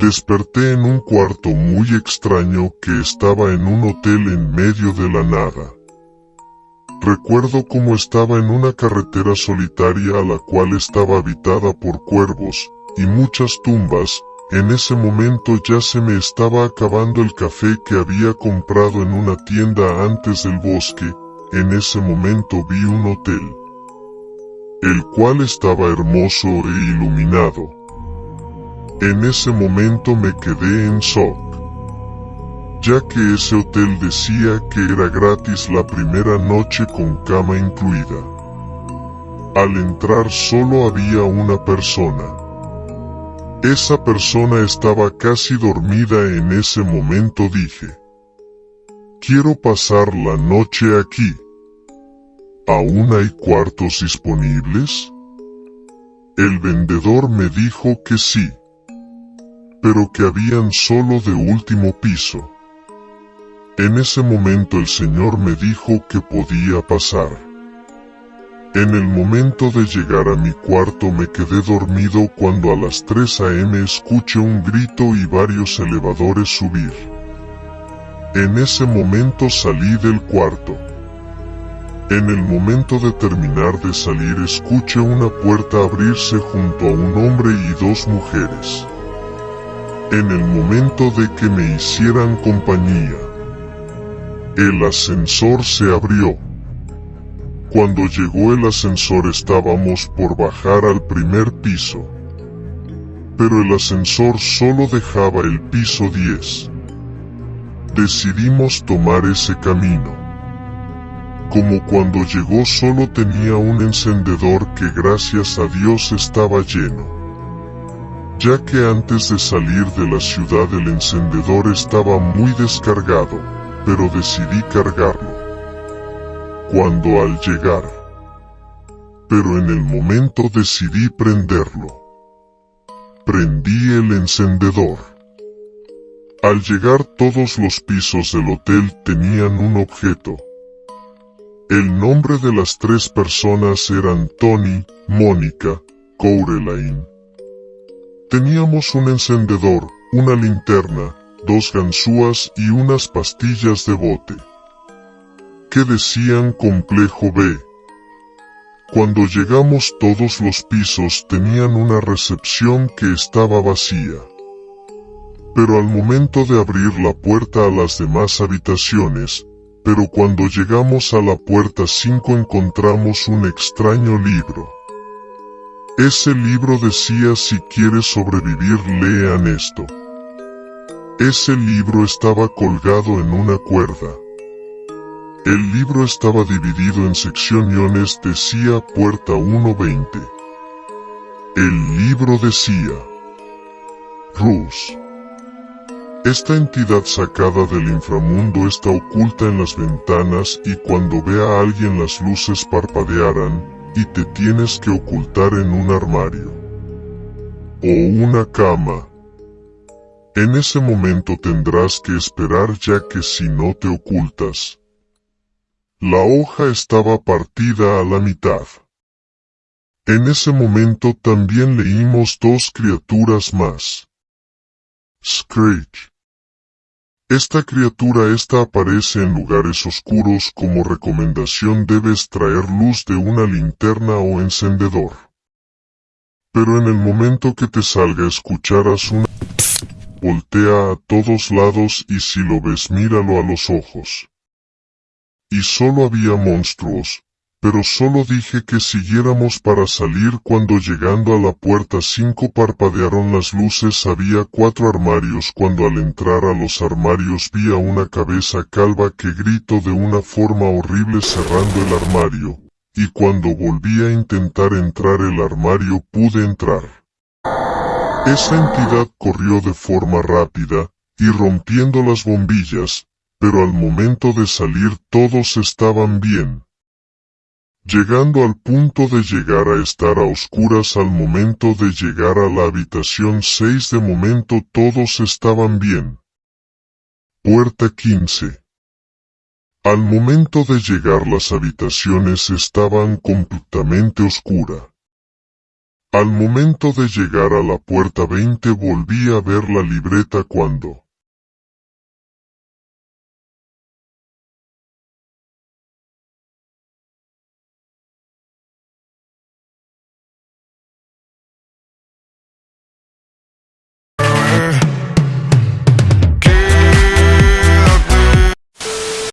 Desperté en un cuarto muy extraño que estaba en un hotel en medio de la nada. Recuerdo cómo estaba en una carretera solitaria a la cual estaba habitada por cuervos, y muchas tumbas, en ese momento ya se me estaba acabando el café que había comprado en una tienda antes del bosque, en ese momento vi un hotel, el cual estaba hermoso e iluminado. En ese momento me quedé en shock, ya que ese hotel decía que era gratis la primera noche con cama incluida. Al entrar solo había una persona. Esa persona estaba casi dormida en ese momento dije. Quiero pasar la noche aquí. ¿Aún hay cuartos disponibles? El vendedor me dijo que sí pero que habían solo de último piso. En ese momento el Señor me dijo que podía pasar. En el momento de llegar a mi cuarto me quedé dormido cuando a las 3 am escuché un grito y varios elevadores subir. En ese momento salí del cuarto. En el momento de terminar de salir escuché una puerta abrirse junto a un hombre y dos mujeres en el momento de que me hicieran compañía. El ascensor se abrió. Cuando llegó el ascensor estábamos por bajar al primer piso. Pero el ascensor solo dejaba el piso 10. Decidimos tomar ese camino. Como cuando llegó solo tenía un encendedor que gracias a Dios estaba lleno ya que antes de salir de la ciudad el encendedor estaba muy descargado, pero decidí cargarlo. Cuando al llegar, pero en el momento decidí prenderlo. Prendí el encendedor. Al llegar todos los pisos del hotel tenían un objeto. El nombre de las tres personas eran Tony, Mónica, Coraline Teníamos un encendedor, una linterna, dos ganzúas y unas pastillas de bote. Que decían complejo B. Cuando llegamos todos los pisos tenían una recepción que estaba vacía. Pero al momento de abrir la puerta a las demás habitaciones, pero cuando llegamos a la puerta 5 encontramos un extraño libro. Ese libro decía si quieres sobrevivir lean esto. Ese libro estaba colgado en una cuerda. El libro estaba dividido en secciones decía puerta 120. El libro decía Rus. Esta entidad sacada del inframundo está oculta en las ventanas y cuando vea a alguien las luces parpadearán, y te tienes que ocultar en un armario o una cama. En ese momento tendrás que esperar ya que si no te ocultas. La hoja estaba partida a la mitad. En ese momento también leímos dos criaturas más. Screech. Esta criatura esta aparece en lugares oscuros como recomendación debes traer luz de una linterna o encendedor. Pero en el momento que te salga escucharás una... Voltea a todos lados y si lo ves míralo a los ojos. Y solo había monstruos, pero solo dije que siguiéramos para salir cuando llegando a la puerta 5 parpadearon las luces había cuatro armarios cuando al entrar a los armarios vi a una cabeza calva que gritó de una forma horrible cerrando el armario, y cuando volví a intentar entrar el armario pude entrar. Esa entidad corrió de forma rápida, y rompiendo las bombillas, pero al momento de salir todos estaban bien llegando al punto de llegar a estar a oscuras al momento de llegar a la habitación 6 de momento todos estaban bien. Puerta 15 Al momento de llegar las habitaciones estaban completamente oscura. Al momento de llegar a la puerta 20 volví a ver la libreta cuando